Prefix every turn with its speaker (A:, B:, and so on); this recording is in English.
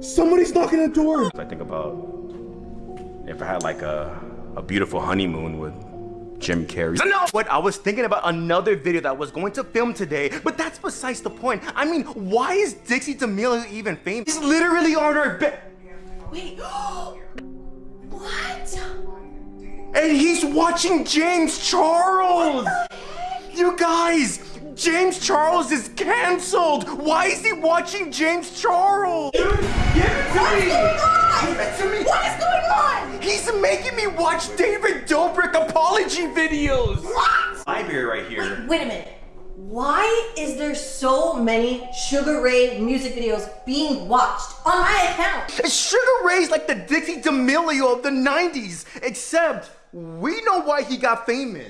A: Somebody's knocking at the door.
B: I think about if I had like a, a beautiful honeymoon with Jim Carrey. No, but I was thinking about another video that I was going to film today, but that's besides the point. I mean, why is Dixie D'Amelio even famous? He's literally on our bed.
C: Wait, what?
B: And he's watching James Charles! You guys, James Charles is canceled! Why is he watching James Charles? Dude, give it to me!
C: going on?
B: Give it to me!
C: What is going on?
B: He's making me watch David Dobrik apology videos!
C: What?
B: Library right here.
C: Wait a minute. Why is there so many Sugar Ray music videos being watched on my account?
B: Sugar Ray's like the Dixie D'Amelio of the 90s, except we know why he got famous.